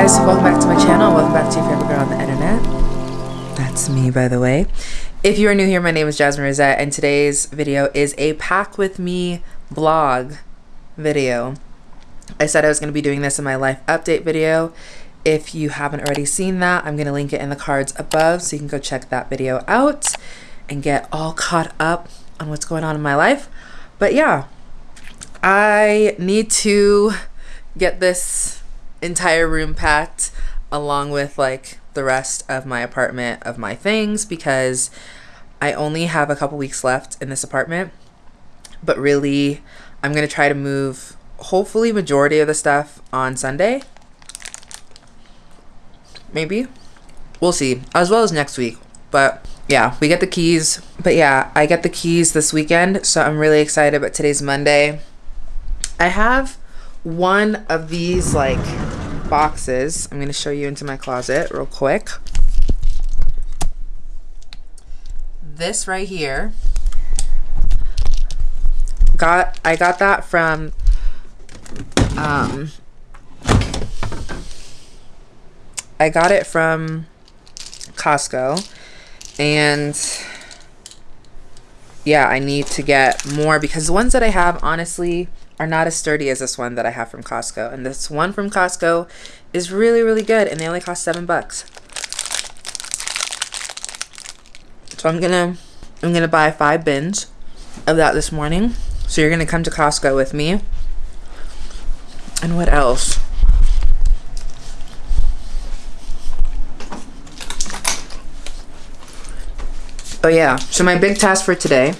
guys, welcome back to my channel. Welcome back to your favorite girl on the internet. That's me, by the way. If you are new here, my name is Jasmine Rosette, and today's video is a pack with me blog video. I said I was going to be doing this in my life update video. If you haven't already seen that, I'm going to link it in the cards above so you can go check that video out and get all caught up on what's going on in my life. But yeah, I need to get this entire room packed along with like the rest of my apartment of my things because I only have a couple weeks left in this apartment. But really, I'm going to try to move hopefully majority of the stuff on Sunday. Maybe. We'll see. As well as next week. But yeah, we get the keys. But yeah, I get the keys this weekend, so I'm really excited. But today's Monday. I have one of these like boxes. I'm going to show you into my closet real quick. This right here. Got I got that from um I got it from Costco and yeah, I need to get more because the ones that I have honestly are not as sturdy as this one that I have from Costco. And this one from Costco is really, really good. And they only cost seven bucks. So I'm gonna I'm gonna buy five bins of that this morning. So you're gonna come to Costco with me. And what else? Oh yeah, so my big task for today,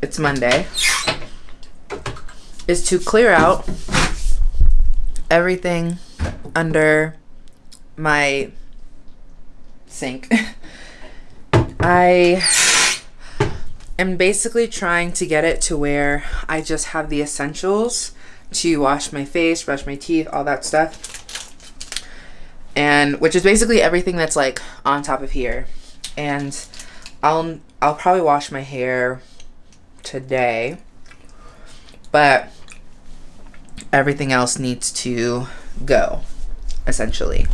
it's Monday is to clear out everything under my sink. I am basically trying to get it to where I just have the essentials to wash my face, brush my teeth, all that stuff. And which is basically everything that's like on top of here. And I'll I'll probably wash my hair today. But everything else needs to go, essentially.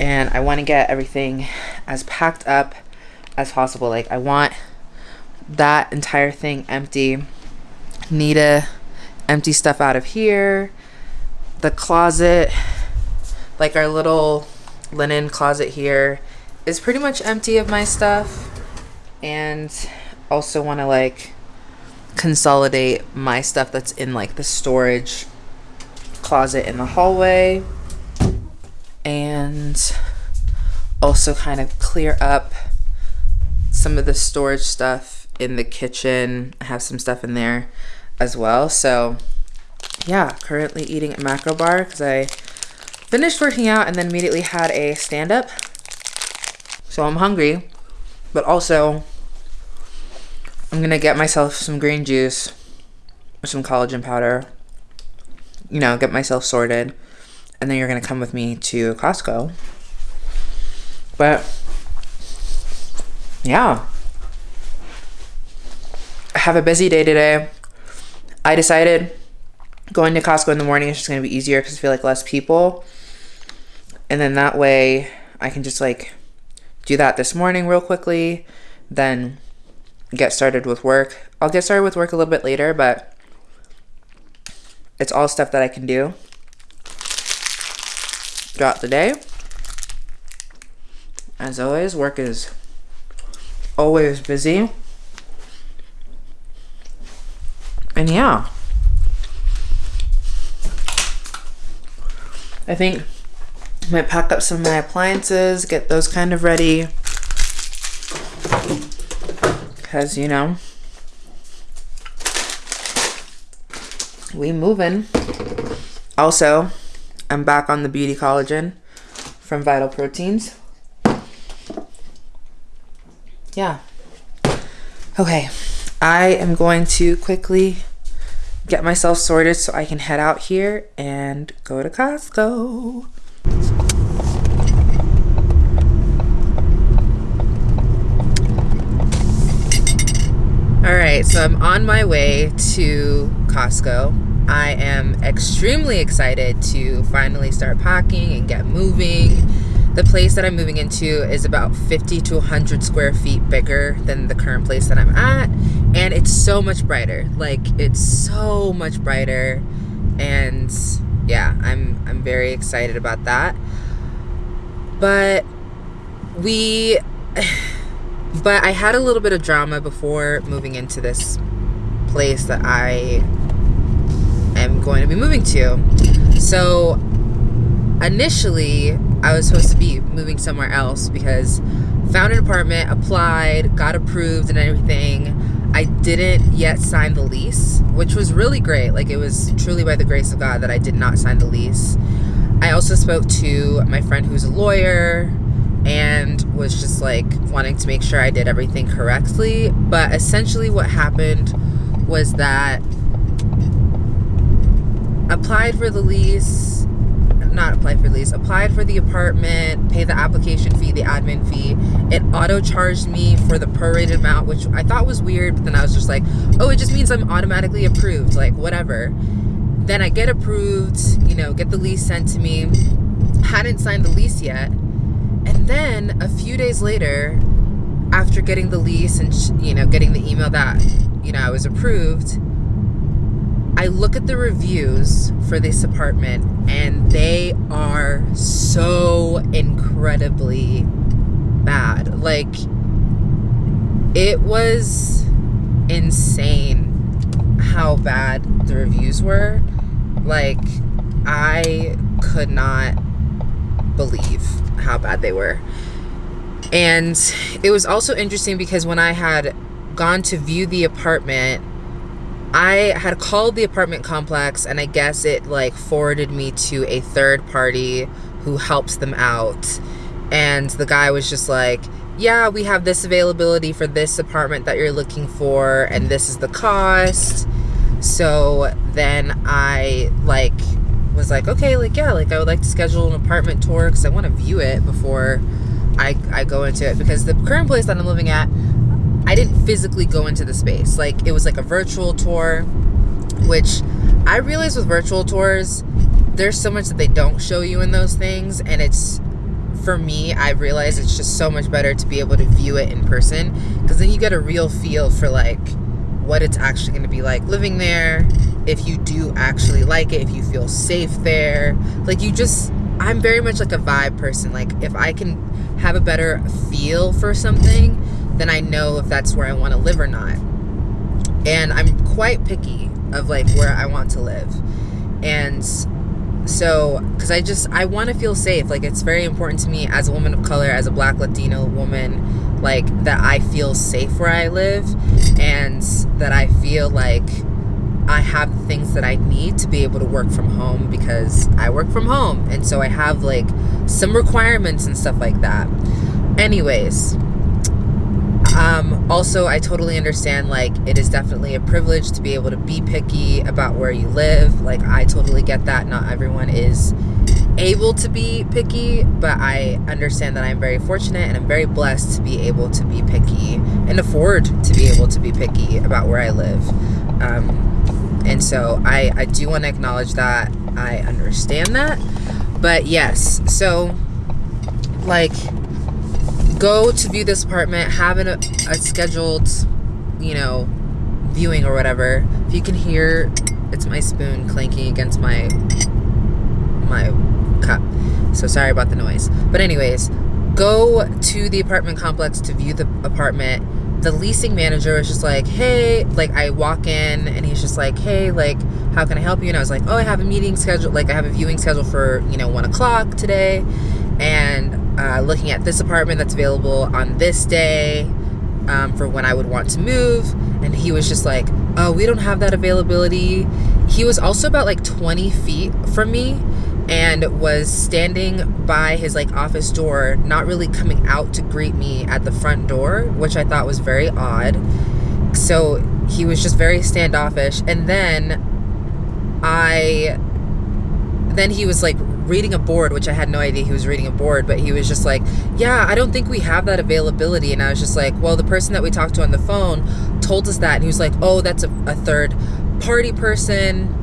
And I want to get everything as packed up as possible. Like, I want that entire thing empty. Need to empty stuff out of here. The closet, like our little linen closet here, is pretty much empty of my stuff. And also want to, like, consolidate my stuff that's in like the storage closet in the hallway and also kind of clear up some of the storage stuff in the kitchen. I have some stuff in there as well. So yeah, currently eating a macro bar because I finished working out and then immediately had a stand up. So I'm hungry, but also I'm gonna get myself some green juice or some collagen powder. You know, get myself sorted. And then you're gonna come with me to Costco. But yeah. I have a busy day today. I decided going to Costco in the morning is just gonna be easier because I feel like less people. And then that way I can just like do that this morning real quickly. Then get started with work. I'll get started with work a little bit later, but it's all stuff that I can do throughout the day. As always, work is always busy. And yeah. I think I might pack up some of my appliances, get those kind of ready because you know we moving. Also i'm back on the beauty collagen from vital proteins. Yeah. Okay i am going to quickly get myself sorted so i can head out here and go to costco right, so I'm on my way to Costco. I am extremely excited to finally start packing and get moving. The place that I'm moving into is about 50 to 100 square feet bigger than the current place that I'm at, and it's so much brighter. Like it's so much brighter, and yeah, I'm I'm very excited about that. But we but I had a little bit of drama before moving into this place that I am going to be moving to. So initially, I was supposed to be moving somewhere else because found an apartment, applied, got approved and everything. I didn't yet sign the lease, which was really great. Like it was truly by the grace of God that I did not sign the lease. I also spoke to my friend who's a lawyer and was just like wanting to make sure I did everything correctly. But essentially, what happened was that applied for the lease, not applied for lease, applied for the apartment, pay the application fee, the admin fee. It auto charged me for the prorated amount, which I thought was weird, but then I was just like, oh, it just means I'm automatically approved, like whatever. Then I get approved, you know, get the lease sent to me. Hadn't signed the lease yet and then a few days later, after getting the lease and, you know, getting the email that, you know, I was approved, I look at the reviews for this apartment and they are so incredibly bad. Like, it was insane how bad the reviews were. Like, I could not believe how bad they were. And it was also interesting because when I had gone to view the apartment, I had called the apartment complex and I guess it like forwarded me to a third party who helps them out. And the guy was just like, yeah, we have this availability for this apartment that you're looking for, and this is the cost. So then I like was like, okay, like, yeah, like I would like to schedule an apartment tour because I want to view it before I, I go into it. Because the current place that I'm living at, I didn't physically go into the space. Like, it was like a virtual tour, which I realize with virtual tours, there's so much that they don't show you in those things. And it's, for me, I realize it's just so much better to be able to view it in person because then you get a real feel for like what it's actually going to be like living there if you do actually like it if you feel safe there. Like you just i'm very much like a vibe person. Like if i can have a better feel for something then i know if that's where i want to live or not. And i'm quite picky of like where i want to live. And so because i just i want to feel safe. Like it's very important to me as a woman of color as a black latino woman like that I feel safe where I live and that I feel like I have the things that I need to be able to work from home because I work from home and so I have like some requirements and stuff like that. Anyways, um, also I totally understand like it is definitely a privilege to be able to be picky about where you live. Like I totally get that. Not everyone is able to be picky, but I understand that I'm very fortunate and I'm very blessed to be able to be picky and afford to be able to be picky about where I live. Um, and so I, I do want to acknowledge that. I understand that. But yes, so like go to view this apartment, have a, a scheduled, you know, viewing or whatever. If you can hear, it's my spoon clanking against my my cup. So sorry about the noise. But anyways, go to the apartment complex to view the apartment. The leasing manager was just like, hey, like I walk in and he's just like, hey, like, how can I help you? And I was like, oh, I have a meeting scheduled, like I have a viewing scheduled for, you know, one o'clock today. And uh, looking at this apartment that's available on this day um, for when I would want to move. And he was just like, oh, we don't have that availability. He was also about like 20 feet from me and was standing by his like office door not really coming out to greet me at the front door which i thought was very odd so he was just very standoffish and then i then he was like reading a board, which I had no idea he was reading a board, but he was just like, Yeah, I don't think we have that availability. And I was just like, Well, the person that we talked to on the phone told us that. And he was like, Oh, that's a, a third party person.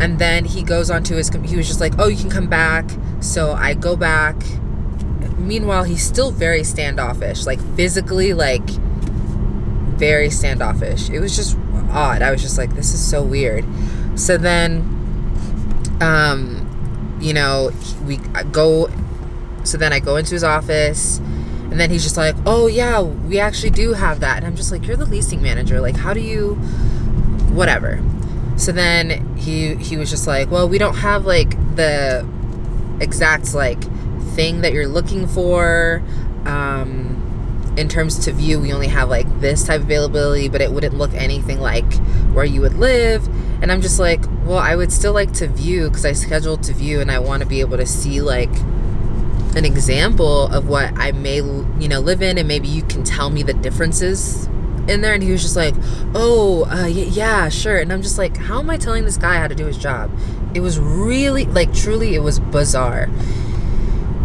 And then he goes on to his, he was just like, Oh, you can come back. So I go back. Meanwhile, he's still very standoffish, like physically, like very standoffish. It was just odd. I was just like, This is so weird. So then, um, you know, we go, so then I go into his office and then he's just like, oh yeah, we actually do have that. And I'm just like, you're the leasing manager. Like, how do you, whatever. So then he, he was just like, well, we don't have like the exact like thing that you're looking for. Um, in terms to view, we only have like this type of availability, but it wouldn't look anything like where you would live. And I'm just like, well, I would still like to view because I scheduled to view and I want to be able to see like an example of what I may, you know, live in and maybe you can tell me the differences in there. And he was just like, oh, uh, yeah, sure. And I'm just like, how am I telling this guy how to do his job? It was really, like, truly, it was bizarre.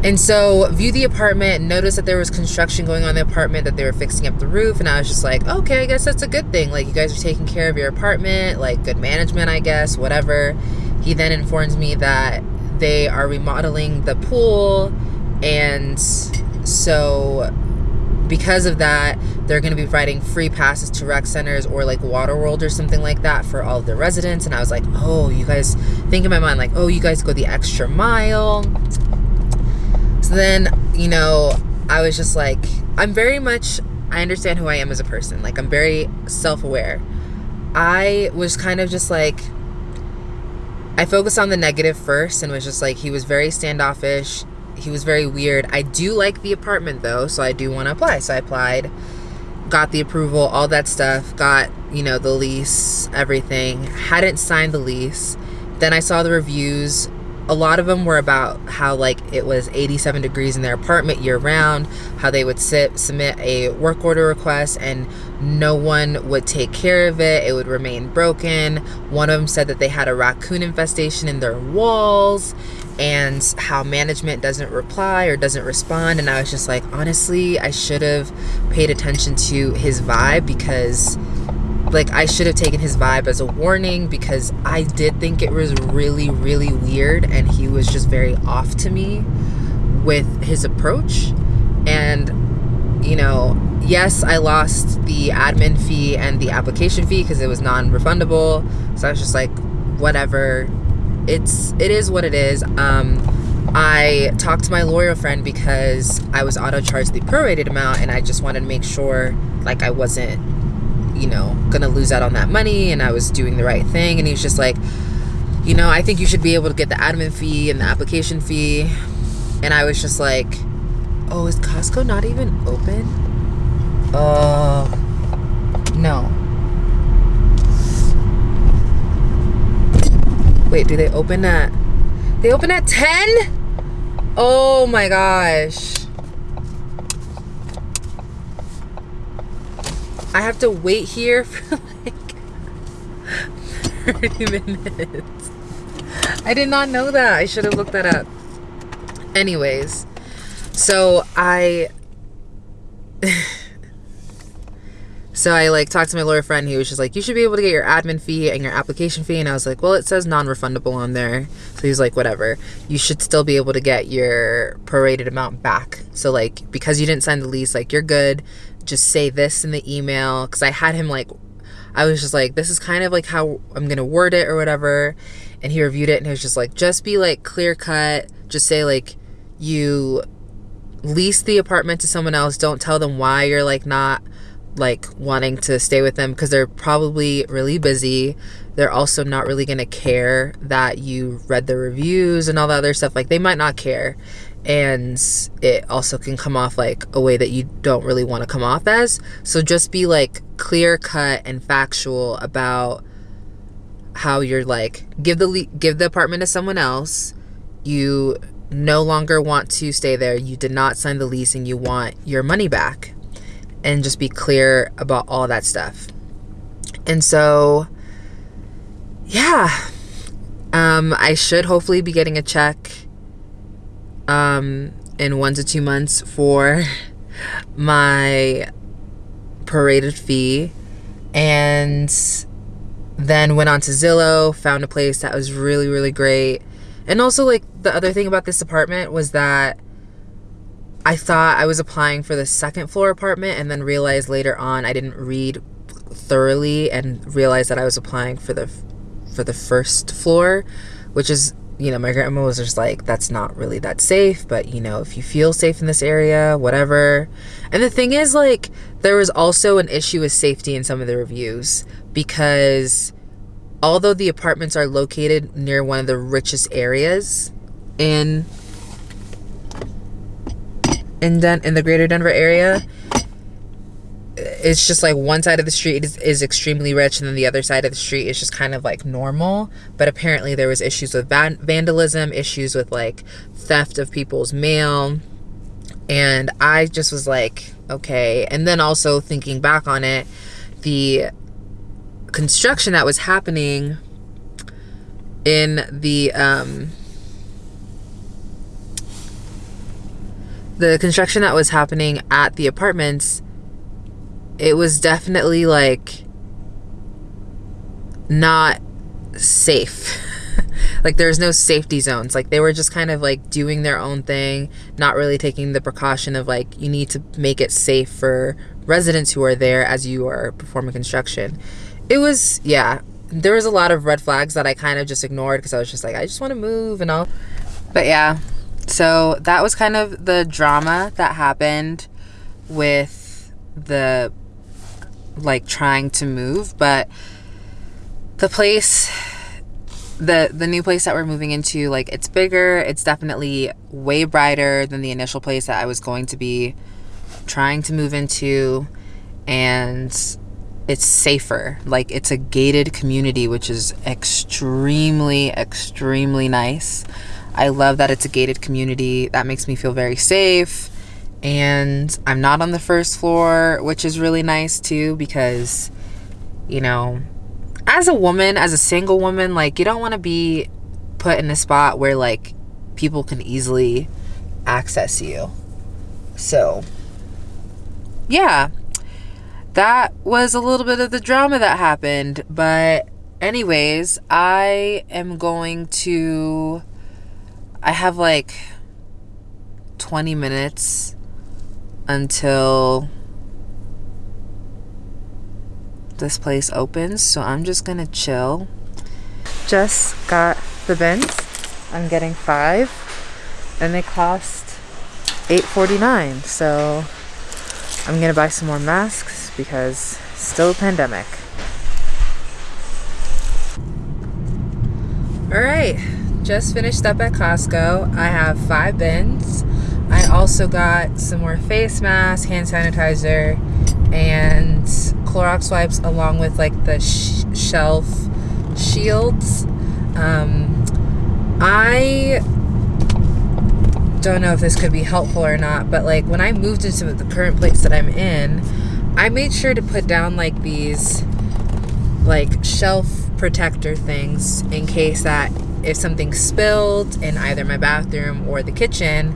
And so view the apartment, notice that there was construction going on in the apartment, that they were fixing up the roof. And I was just like, okay, I guess that's a good thing. Like you guys are taking care of your apartment, like good management, I guess, whatever. He then informs me that they are remodeling the pool. And so because of that, they're going to be providing free passes to rec centers or like Waterworld or something like that for all of the residents. And I was like, oh, you guys think in my mind, like, oh, you guys go the extra mile so then, you know, I was just like, I'm very much, I understand who I am as a person. Like, I'm very self aware. I was kind of just like, I focused on the negative first and was just like, he was very standoffish. He was very weird. I do like the apartment though, so I do want to apply. So I applied, got the approval, all that stuff, got, you know, the lease, everything. Hadn't signed the lease. Then I saw the reviews a lot of them were about how like it was 87 degrees in their apartment year round how they would sit submit a work order request and no one would take care of it. It would remain broken. One of them said that they had a raccoon infestation in their walls and how management doesn't reply or doesn't respond and i was just like honestly i should have paid attention to his vibe because like I should have taken his vibe as a warning because I did think it was really really weird and he was just very off to me with his approach. And you know yes I lost the admin fee and the application fee because it was non-refundable. So I was just like whatever. It's it is what it is. Um I talked to my lawyer friend because I was auto charged the prorated amount and I just wanted to make sure like I wasn't you know, gonna lose out on that money and I was doing the right thing. And he's just like, you know, I think you should be able to get the admin fee and the application fee. And I was just like, oh, is Costco not even open? Uh, no. Wait, do they open at, they open at 10? Oh my gosh. I have to wait here for like 30 minutes. I did not know that. I should have looked that up. Anyways, so I so I like talked to my lawyer friend. He was just like, "You should be able to get your admin fee and your application fee." And I was like, "Well, it says non-refundable on there." So he's like, "Whatever. You should still be able to get your prorated amount back." So like, because you didn't sign the lease, like you're good just say this in the email because I had him like I was just like this is kind of like how I'm gonna word it or whatever and he reviewed it and he was just like just be like clear cut. Just say like you lease the apartment to someone else. Don't tell them why you're like not like wanting to stay with them because they're probably really busy. They're also not really gonna care that you read the reviews and all the other stuff. Like they might not care and it also can come off like a way that you don't really want to come off as. So just be like clear cut and factual about how you're like give the give the apartment to someone else. You no longer want to stay there. You did not sign the lease and you want your money back. And just be clear about all that stuff. And so yeah. Um, I should hopefully be getting a check um, in one to two months for my prorated fee. And then went on to Zillow, found a place that was really, really great. And also, like, the other thing about this apartment was that I thought I was applying for the second floor apartment and then realized later on I didn't read thoroughly and realized that I was applying for the for the first floor, which is you know, my grandma was just like, that's not really that safe, but you know, if you feel safe in this area, whatever. And the thing is, like, there was also an issue with safety in some of the reviews because although the apartments are located near one of the richest areas in in Den- in the greater Denver area, it's just like one side of the street is, is extremely rich and then the other side of the street is just kind of like normal. But apparently there was issues with van- vandalism issues with like theft of people's mail. And i just was like okay. And then also thinking back on it the construction that was happening in the um the construction that was happening at the apartments it was definitely like not safe. like there's no safety zones. Like they were just kind of like doing their own thing, not really taking the precaution of like you need to make it safe for residents who are there as you are performing construction. It was yeah, there was a lot of red flags that I kind of just ignored because I was just like I just want to move and all. But yeah. So that was kind of the drama that happened with the like trying to move, but the place the the new place that we're moving into like it's bigger it's definitely way brighter than the initial place that i was going to be trying to move into and it's safer. Like it's a gated community which is extremely extremely nice. I love that it's a gated community. That makes me feel very safe and I'm not on the first floor, which is really nice too because you know, as a woman, as a single woman, like you don't want to be put in a spot where like people can easily access you. So, yeah. That was a little bit of the drama that happened, but anyways, I am going to I have like 20 minutes until this place opens. So I'm just gonna chill. Just got the bins. I'm getting five, and they cost $8.49. So I'm gonna buy some more masks because still a pandemic. All right, just finished up at Costco. I have five bins. I also got some more face masks, hand sanitizer, and Clorox wipes along with like the sh shelf shields. Um, I don't know if this could be helpful or not, but like when I moved into the current place that I'm in, I made sure to put down like these like shelf protector things in case that if something spilled in either my bathroom or the kitchen,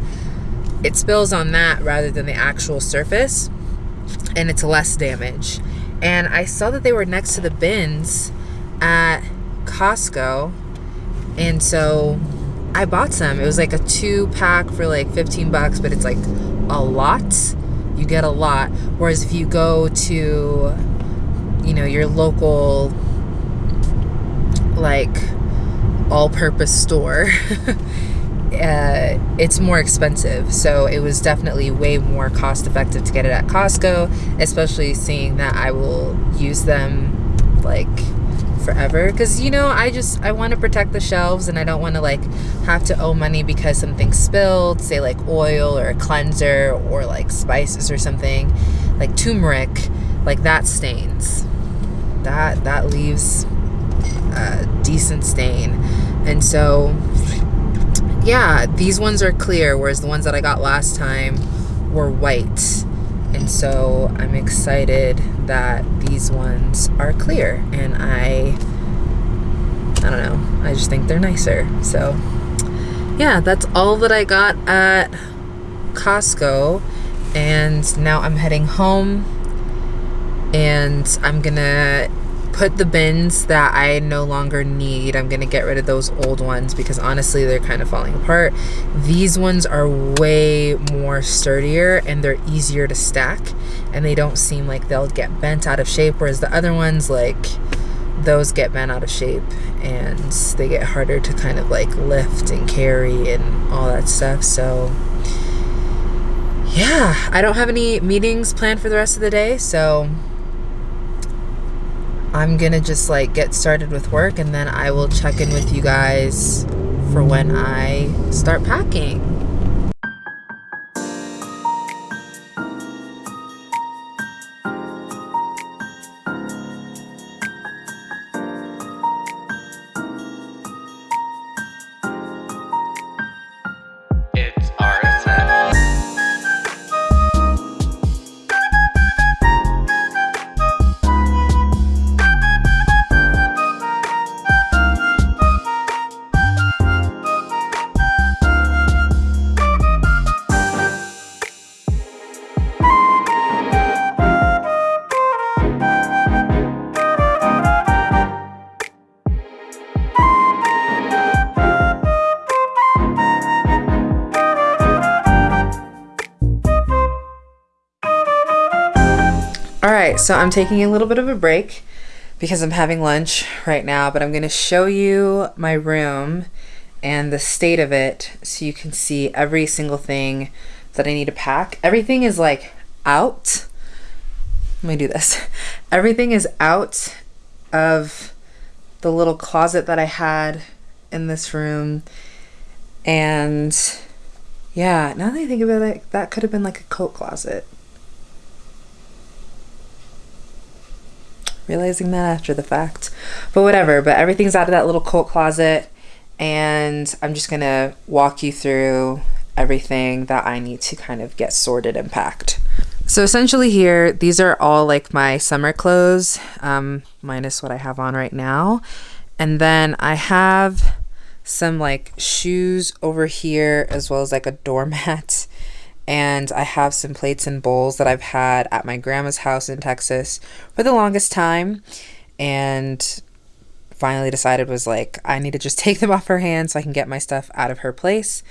it spills on that rather than the actual surface and it's less damage. And I saw that they were next to the bins at Costco. And so I bought some. It was like a two pack for like 15 bucks, but it's like a lot. You get a lot. Whereas if you go to, you know, your local, like, all purpose store, uh, it's more expensive. So it was definitely way more cost effective to get it at Costco, especially seeing that I will use them like forever. Because you know i just i want to protect the shelves and i don't want to like have to owe money because something spilled say like oil or a cleanser or like spices or something like turmeric like that stains. That that leaves a decent stain. And so yeah, these ones are clear, whereas the ones that I got last time were white. And so I'm excited that these ones are clear. And I, I don't know, I just think they're nicer. So, yeah, that's all that I got at Costco. And now I'm heading home and I'm gonna put the bins that I no longer need. I'm gonna get rid of those old ones because honestly they're kind of falling apart. These ones are way more sturdier and they're easier to stack and they don't seem like they'll get bent out of shape whereas the other ones like those get bent out of shape and they get harder to kind of like lift and carry and all that stuff. So yeah, I don't have any meetings planned for the rest of the day, so I'm gonna just like get started with work and then I will check in with you guys for when I start packing. Right, so I'm taking a little bit of a break because I'm having lunch right now, but I'm to show you my room and the state of it so you can see every single thing that I need to pack. Everything is like out. Let me do this. Everything is out of the little closet that I had in this room. And yeah, now that I think about it, that could have been like a coat closet. Realizing that after the fact. But whatever, but everything's out of that little coat closet and I'm just gonna walk you through everything that I need to kind of get sorted and packed. So essentially here, these are all like my summer clothes, um, minus what I have on right now. And then I have some like shoes over here as well as like a doormat and I have some plates and bowls that I've had at my grandma's house in Texas for the longest time and finally decided was like I need to just take them off her hands so I can get my stuff out of her place.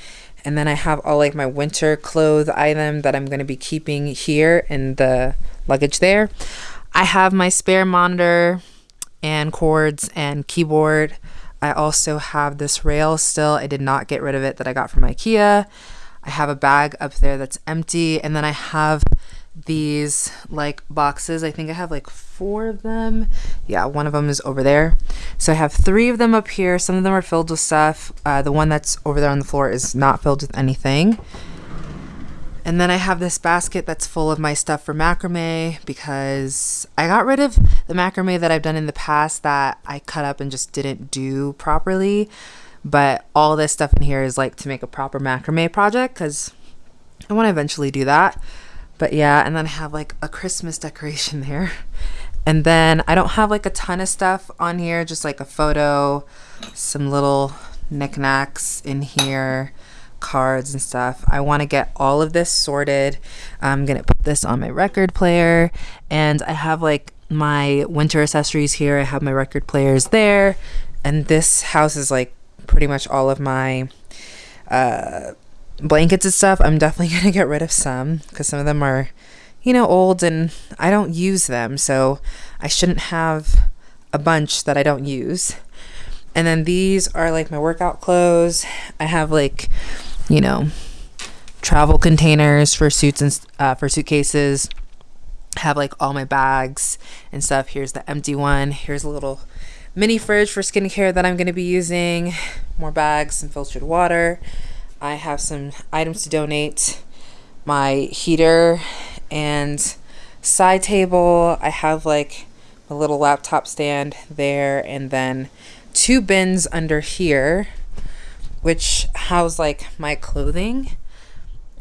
And then I have all like my winter clothes item that I'm going to be keeping here in the luggage there. I have my spare monitor and cords and keyboard. I also have this rail still. I did not get rid of it that I got from IKEA. I have a bag up there that's empty. And then I have these like boxes. I think I have like four of them. Yeah, one of them is over there. So I have three of them up here. Some of them are filled with stuff. Uh, the one that's over there on the floor is not filled with anything. And then I have this basket that's full of my stuff for macrame because I got rid of the macrame that I've done in the past that I cut up and just didn't do properly. But all this stuff in here is like to make a proper macrame project because I want to eventually do that. But yeah, and then I have like a Christmas decoration there. And then I don't have like a ton of stuff on here, just like a photo, some little knickknacks in here, cards and stuff. I want to get all of this sorted. I'm going to put this on my record player. And I have like my winter accessories here. I have my record players there. And this house is like pretty much all of my uh, blankets and stuff. I'm definitely going to get rid of some because some of them are, you know, old and I don't use them. So I shouldn't have a bunch that I don't use. And then these are like my workout clothes. I have like, you know, travel containers for suits and uh, for suitcases. have like all my bags and stuff. Here's the empty one. Here's a little mini fridge for skincare that I'm going to be using, more bags, some filtered water. I have some items to donate, my heater and side table. I have like a little laptop stand there and then two bins under here which house like my clothing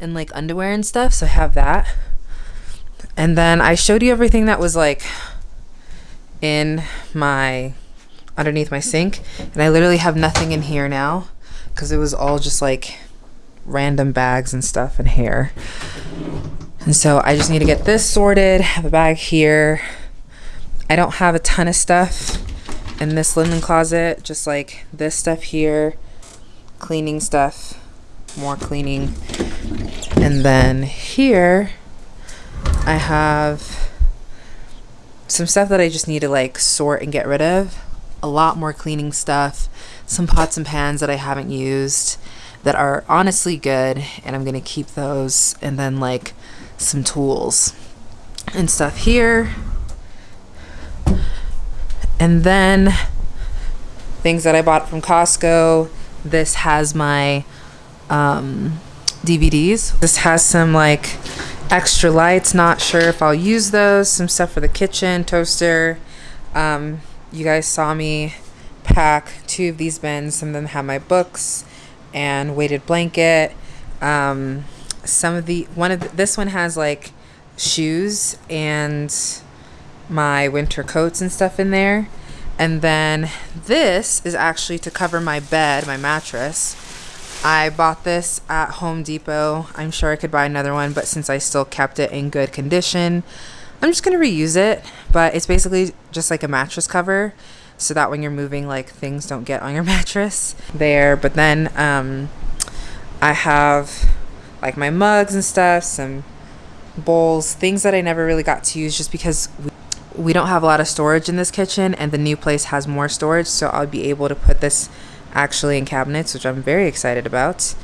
and like underwear and stuff so I have that and then I showed you everything that was like in my underneath my sink. And I literally have nothing in here now because it was all just like random bags and stuff and hair. And so I just need to get this sorted. Have a bag here. I don't have a ton of stuff in this linen closet, just like this stuff here, cleaning stuff, more cleaning. And then here I have some stuff that I just need to like sort and get rid of. A lot more cleaning stuff, some pots and pans that I haven't used that are honestly good and I'm to keep those and then like some tools and stuff here. And then things that I bought from Costco. This has my um, DVDs. This has some like extra lights. Not sure if I'll use those. Some stuff for the kitchen, toaster. Um, you guys saw me pack two of these bins. Some of them have my books and weighted blanket. Um, some of the one of the, this one has like shoes and my winter coats and stuff in there. And then this is actually to cover my bed, my mattress. I bought this at Home Depot. I'm sure I could buy another one, but since I still kept it in good condition, I'm just going to reuse it. But it's basically just like a mattress cover so that when you're moving, like things don't get on your mattress there. But then um, I have like my mugs and stuff, some bowls, things that I never really got to use just because we, we don't have a lot of storage in this kitchen and the new place has more storage. So I'll be able to put this actually in cabinets, which I'm very excited about.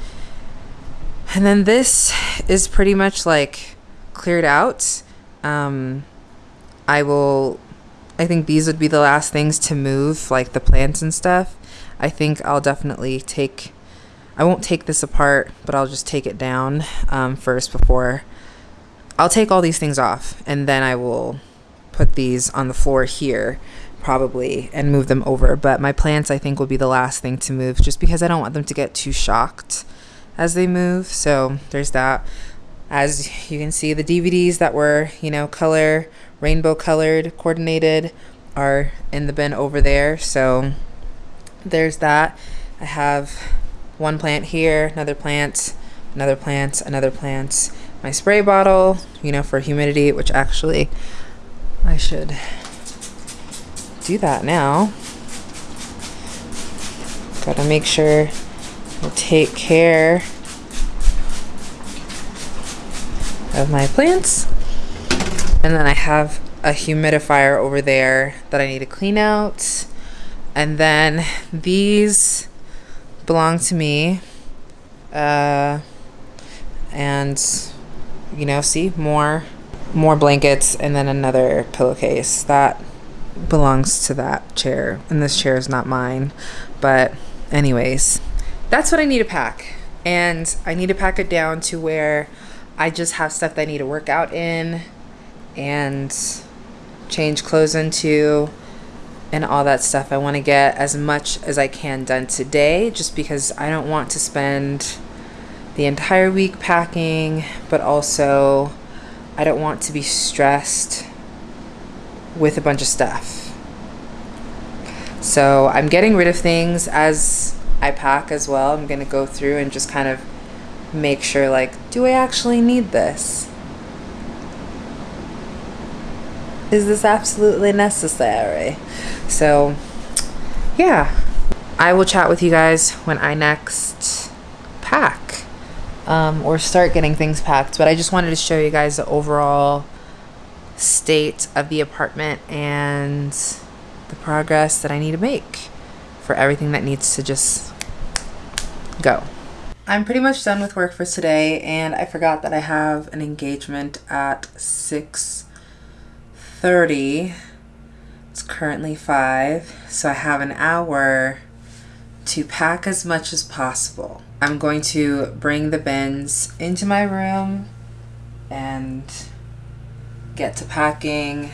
And then this is pretty much like cleared out. Um, I will, I think these would be the last things to move, like the plants and stuff. I think I'll definitely take I won't take this apart, but I'll just take it down um, first before. I'll take all these things off and then I will put these on the floor here probably and move them over. But my plants I think will be the last thing to move just because I don't want them to get too shocked as they move. So there's that. As you can see, the DVDs that were, you know, color, rainbow colored, coordinated are in the bin over there. So there's that. I have one plant here, another plant, another plant, another plant. My spray bottle, you know, for humidity, which actually I should do that now. Gotta make sure I take care of my plants. And then I have a humidifier over there that I need to clean out. And then these belong to me. Uh, and you know, see more more blankets and then another pillowcase that belongs to that chair and this chair is not mine but anyways that's what i need to pack and i need to pack it down to where i just have stuff that i need to work out in and change clothes into and all that stuff. I want to get as much as I can done today just because I don't want to spend the entire week packing, but also I don't want to be stressed with a bunch of stuff. So I'm getting rid of things as I pack as well. I'm going to go through and just kind of make sure like, do I actually need this? Is this absolutely necessary? So, yeah, I will chat with you guys when I next pack um, or start getting things packed. But I just wanted to show you guys the overall state of the apartment and the progress that I need to make for everything that needs to just go. I'm pretty much done with work for today and I forgot that I have an engagement at 6.30 it's currently 5, so I have an hour to pack as much as possible. I'm going to bring the bins into my room and get to packing.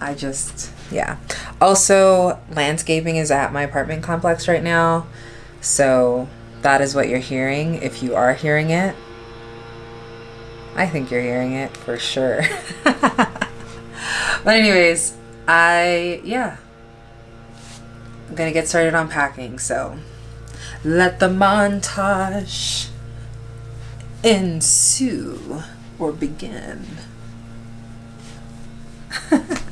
I just, yeah. Also, landscaping is at my apartment complex right now, so that is what you're hearing if you are hearing it. I think you're hearing it for sure. But anyways, I yeah. I'm gonna get started on packing, so let the montage ensue or begin.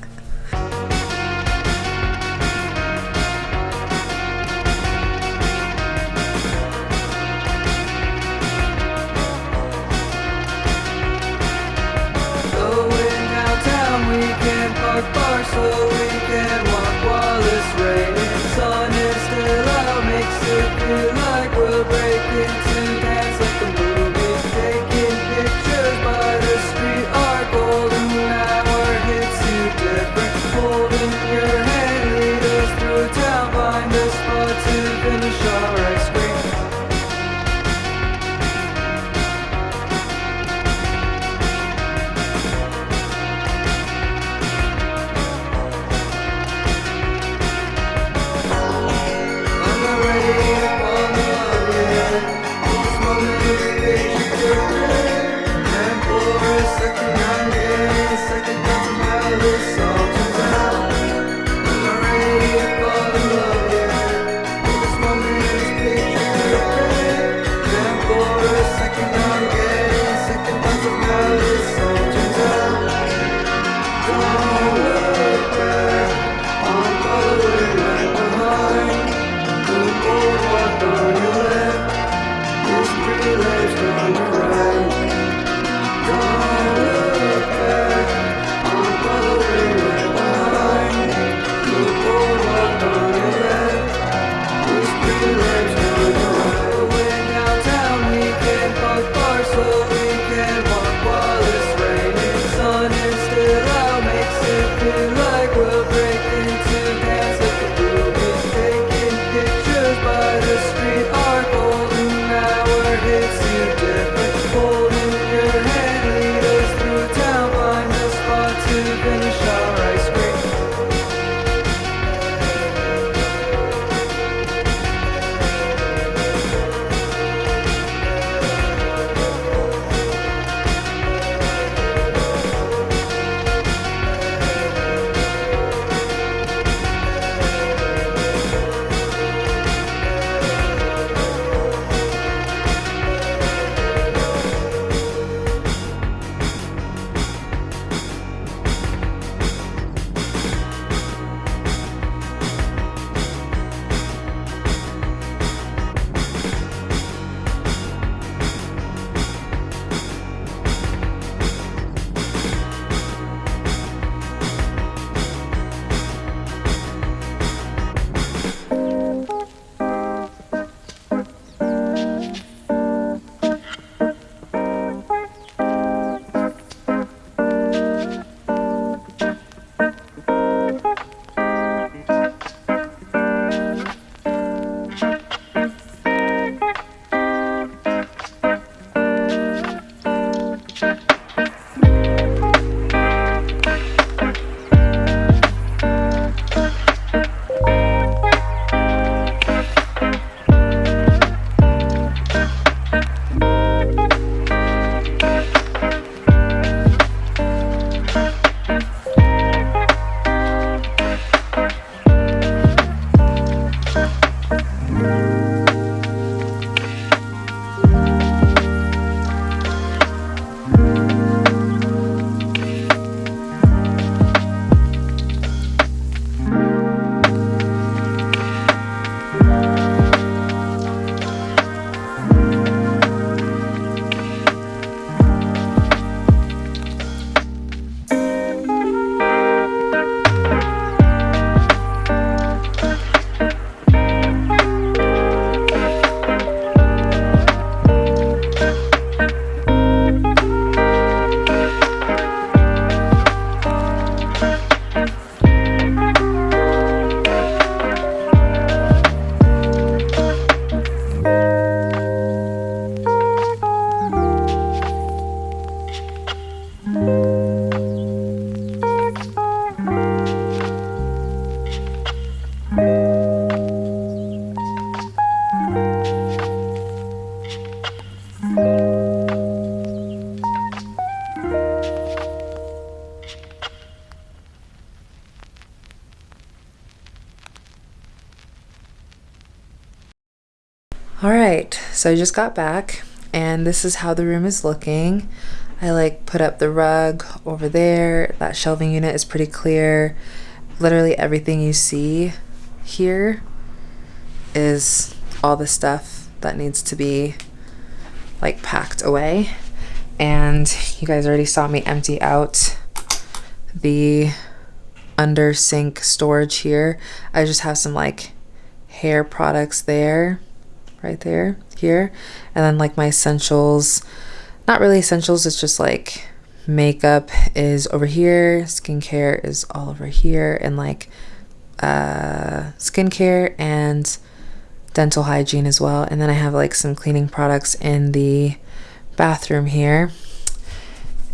so I just got back and this is how the room is looking. I like put up the rug over there. That shelving unit is pretty clear. Literally everything you see here is all the stuff that needs to be like packed away. And you guys already saw me empty out the under sink storage here. I just have some like hair products there, right there, here. And then like my essentials, not really essentials, it's just like makeup is over here, skincare is all over here, and like uh, skincare and dental hygiene as well. And then I have like some cleaning products in the bathroom here.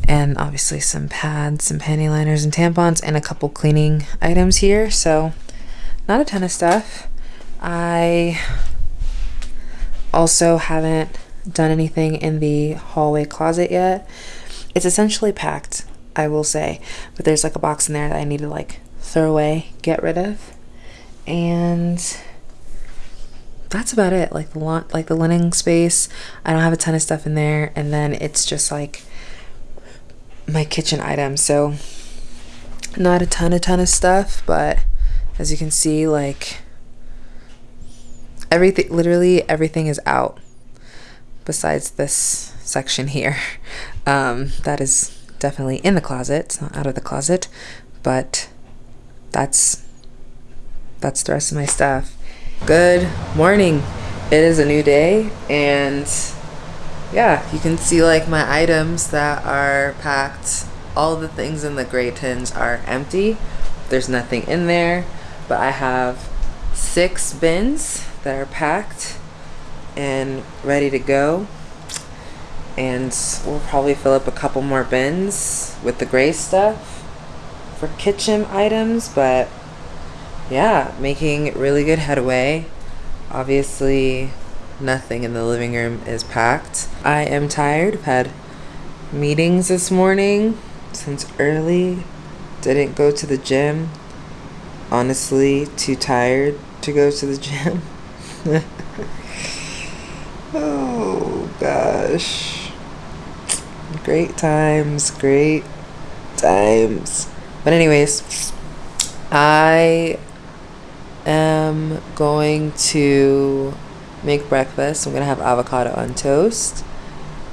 And obviously some pads, some panty liners and tampons, and a couple cleaning items here. So not a ton of stuff. I also haven't done anything in the hallway closet yet. It's essentially packed, I will say, but there's like a box in there that I need to like throw away, get rid of. And that's about it. Like the like the linen space, I don't have a ton of stuff in there, and then it's just like my kitchen items. So not a ton, a ton of stuff, but as you can see, like everything, literally everything is out besides this section here. Um, that is definitely in the closet. It's not out of the closet, but that's that's the rest of my stuff. Good morning. It is a new day and yeah, you can see like my items that are packed. All the things in the gray tins are empty. There's nothing in there, but I have six bins that are packed and ready to go. And we'll probably fill up a couple more bins with the gray stuff for kitchen items, but yeah, making really good headway. Obviously, nothing in the living room is packed. I am tired. I've had meetings this morning since early. Didn't go to the gym. Honestly, too tired to go to the gym. oh gosh. Great times, great times. But anyways, I am going to make breakfast. I'm gonna have avocado on toast.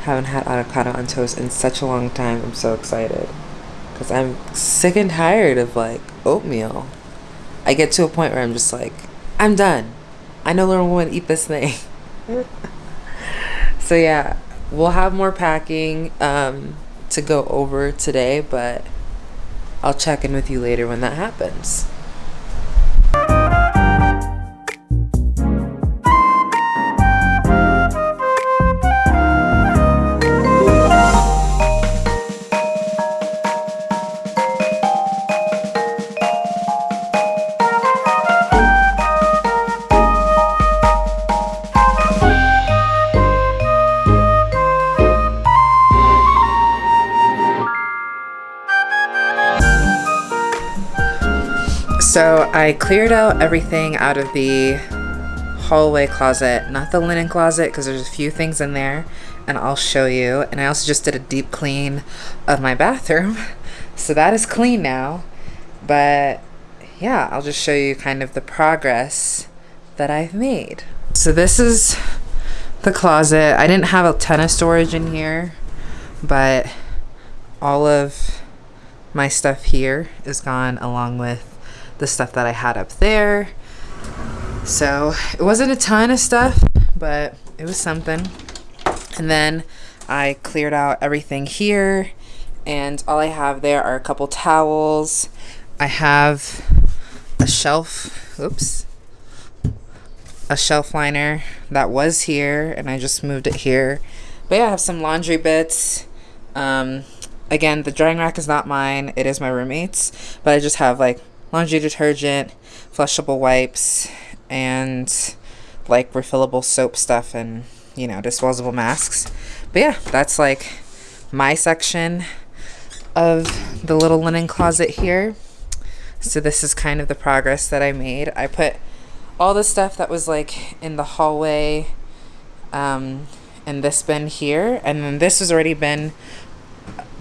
Haven't had avocado on toast in such a long time. I'm so excited because I'm sick and tired of like oatmeal. I get to a point where I'm just like, I'm done. I no longer want to eat this thing. so yeah, we'll have more packing um, to go over today, but I'll check in with you later when that happens. So I cleared out everything out of the hallway closet, not the linen closet because there's a few things in there and I'll show you. And I also just did a deep clean of my bathroom. So that is clean now. But yeah, I'll just show you kind of the progress that I've made. So this is the closet. I didn't have a ton of storage in here, but all of my stuff here is gone along with the stuff that I had up there. So it wasn't a ton of stuff, but it was something. And then I cleared out everything here and all I have there are a couple towels. I have a shelf, oops, a shelf liner that was here and I just moved it here. But yeah, I have some laundry bits. Um, again, the drying rack is not mine. It is my roommate's, but I just have like laundry detergent, flushable wipes, and like refillable soap stuff and, you know, disposable masks. But yeah, that's like my section of the little linen closet here. So this is kind of the progress that I made. I put all the stuff that was like in the hallway um, in this bin here, and then this has already been.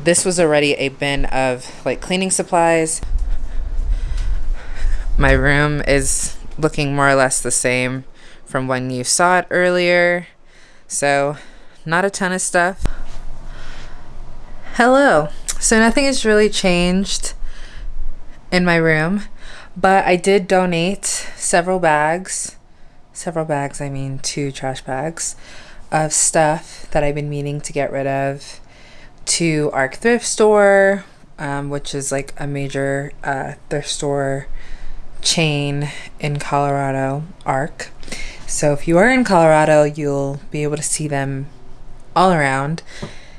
This was already a bin of like cleaning supplies. My room is looking more or less the same from when you saw it earlier. So, not a ton of stuff. Hello. So, nothing has really changed in my room, but I did donate several bags. Several bags, I mean, two trash bags of stuff that I've been meaning to get rid of to Arc Thrift Store, um, which is like a major uh, thrift store chain in Colorado, Arc. So if you are in Colorado, you'll be able to see them all around.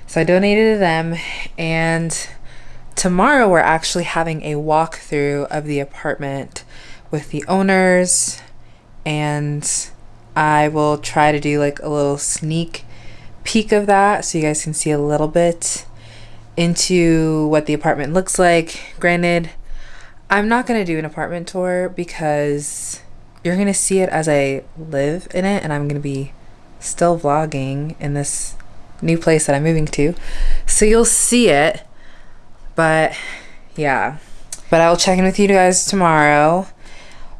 So I donated to them, and tomorrow we're actually having a walkthrough of the apartment with the owners, and I will try to do like a little sneak peek of that so you guys can see a little bit into what the apartment looks like. Granted, I'm not going to do an apartment tour because you're going to see it as I live in it and I'm going to be still vlogging in this new place that I'm moving to. So you'll see it. But yeah. But I'll check in with you guys tomorrow.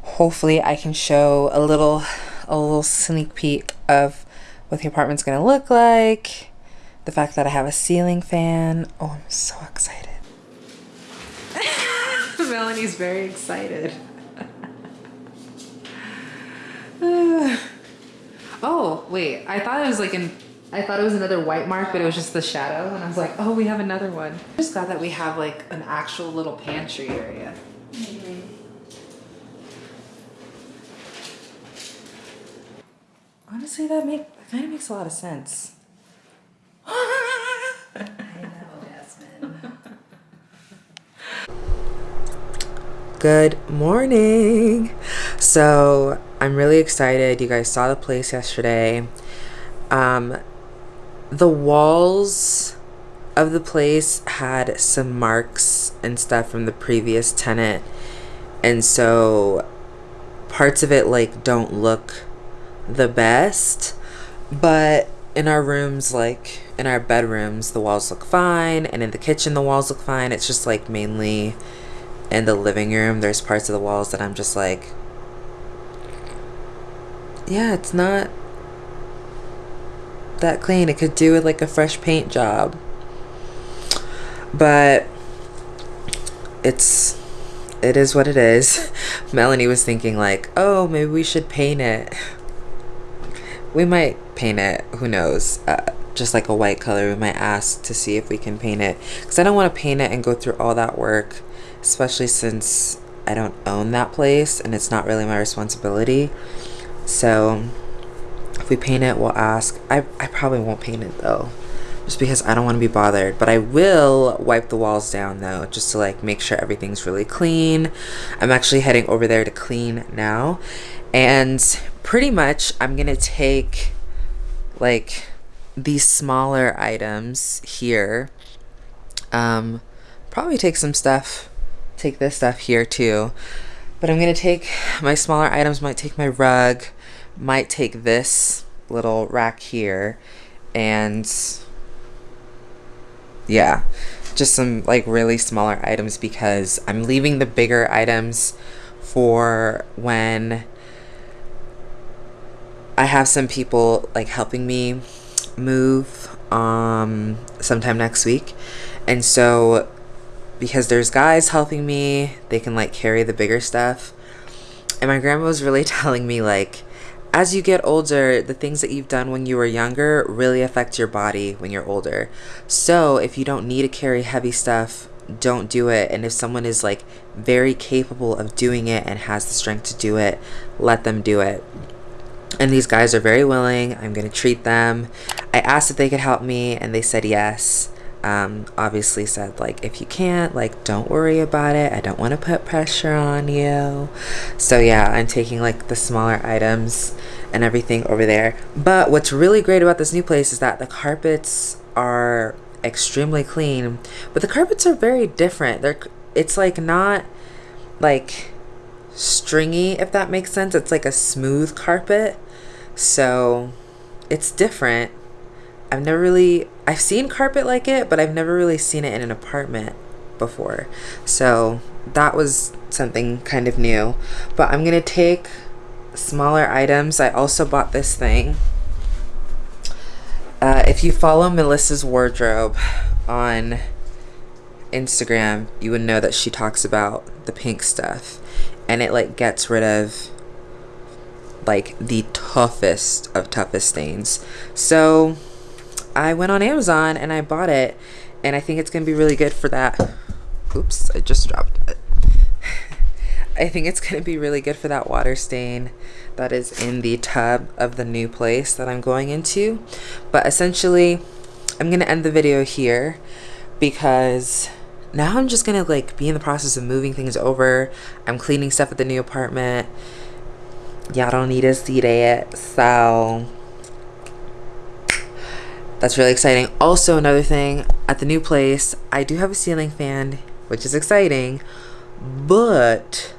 Hopefully I can show a little a little sneak peek of what the apartment's going to look like. The fact that I have a ceiling fan. Oh, I'm so excited. Melanie's very excited. oh, wait. I thought it was like an I thought it was another white mark, but it was just the shadow. And I was like, oh, we have another one. I'm just glad that we have like an actual little pantry area. Honestly, that make that kind of makes a lot of sense. Good morning. So I'm really excited. You guys saw the place yesterday. Um, the walls of the place had some marks and stuff from the previous tenant, and so parts of it like don't look the best. But in our rooms, like in our bedrooms, the walls look fine, and in the kitchen, the walls look fine. It's just like mainly in the living room, there's parts of the walls that I'm just like, yeah, it's not that clean. It could do with like a fresh paint job. But it's it is what it is. Melanie was thinking like, "Oh, maybe we should paint it." We might paint it, who knows. Uh, just like a white color, we might ask to see if we can paint it cuz I don't want to paint it and go through all that work, especially since I don't own that place and it's not really my responsibility. So, if we paint it, we'll ask. I, I probably won't paint it though, just because I don't want to be bothered. But I will wipe the walls down though, just to like make sure everything's really clean. I'm actually heading over there to clean now. And pretty much I'm going to take like these smaller items here. Um, probably take some stuff, take this stuff here too. But I'm going to take my smaller items, might take my rug, might take this little rack here and yeah just some like really smaller items because I'm leaving the bigger items for when I have some people like helping me move um sometime next week and so because there's guys helping me they can like carry the bigger stuff and my grandma was really telling me like as you get older, the things that you've done when you were younger really affect your body when you're older. So if you don't need to carry heavy stuff, don't do it. And if someone is like very capable of doing it and has the strength to do it, let them do it. And these guys are very willing. I'm going to treat them. I asked if they could help me, and they said yes um, obviously said like if you can't like don't worry about it. I don't want to put pressure on you. So yeah i'm taking like the smaller items and everything over there. But what's really great about this new place is that the carpets are extremely clean but the carpets are very different. They're it's like not like stringy if that makes sense. It's like a smooth carpet. So it's different. I've never really I've seen carpet like it, but I've never really seen it in an apartment before. So that was something kind of new. But I'm gonna take smaller items. I also bought this thing. Uh, if you follow Melissa's wardrobe on Instagram, you would know that she talks about the pink stuff and it like gets rid of like the toughest of toughest stains. So I went on Amazon and I bought it and I think it's gonna be really good for that. Oops, I just dropped it. I think it's gonna be really good for that water stain that is in the tub of the new place that I'm going into. But essentially, I'm gonna end the video here because now I'm just gonna like be in the process of moving things over. I'm cleaning stuff at the new apartment. Y'all don't need to see that. So that's really exciting. Also, another thing at the new place, I do have a ceiling fan, which is exciting, but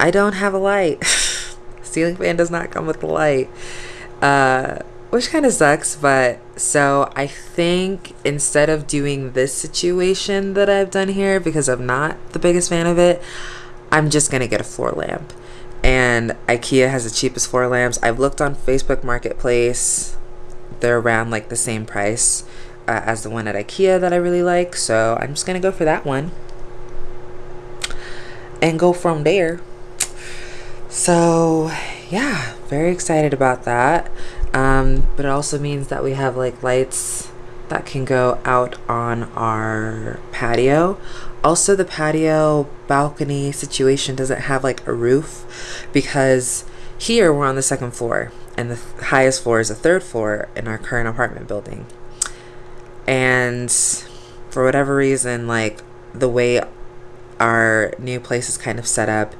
I don't have a light. ceiling fan does not come with a light. Uh, which kind of sucks, but so I think instead of doing this situation that I've done here, because I'm not the biggest fan of it, I'm just gonna get a floor lamp. And IKEA has the cheapest floor lamps. I've looked on Facebook Marketplace, they're around like the same price uh, as the one at IKEA that I really like, so I'm just gonna go for that one and go from there. So, yeah, very excited about that. Um, but it also means that we have like lights that can go out on our patio. Also, the patio balcony situation doesn't have like a roof because here we're on the second floor and the th- highest floor is the third floor in our current apartment building. And for whatever reason, like the way our new place is kind of set up,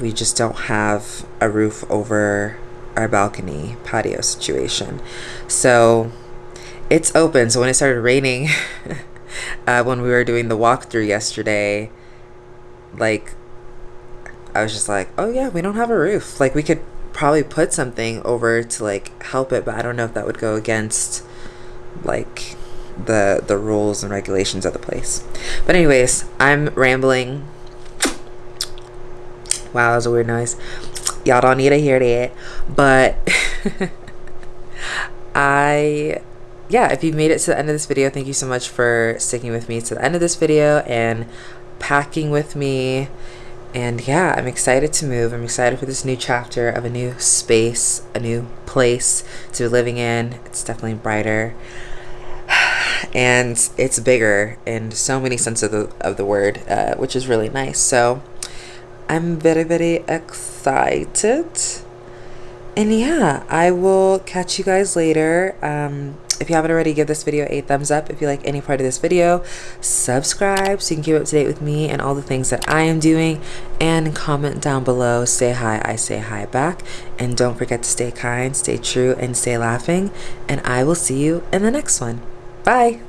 we just don't have a roof over our balcony patio situation. So it's open. So when it started raining, uh, when we were doing the walkthrough yesterday, like I was just like, oh yeah, we don't have a roof. Like we could probably put something over to like help it, but I don't know if that would go against like the the rules and regulations of the place. But anyways, I'm rambling. Wow, that was a weird noise. Y'all don't need to hear that. But I yeah, if you've made it to the end of this video, thank you so much for sticking with me to the end of this video and packing with me. And yeah, I'm excited to move. I'm excited for this new chapter of a new space, a new place to be living in. It's definitely brighter. And it's bigger in so many senses of the, of the word, uh, which is really nice. So I'm very, very excited. And yeah, I will catch you guys later. Um, if you haven't already, give this video a thumbs up if you like any part of this video. Subscribe so you can keep up to date with me and all the things that I am doing. And comment down below. Say hi, I say hi back. And don't forget to stay kind, stay true, and stay laughing. And I will see you in the next one. Bye.